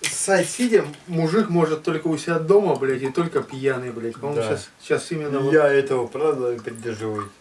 ссать сидя, мужик может только у себя дома, блядь, и только пьяный, блядь. По-моему, Да. сейчас, сейчас именно вот... Я этого правда придерживаюсь.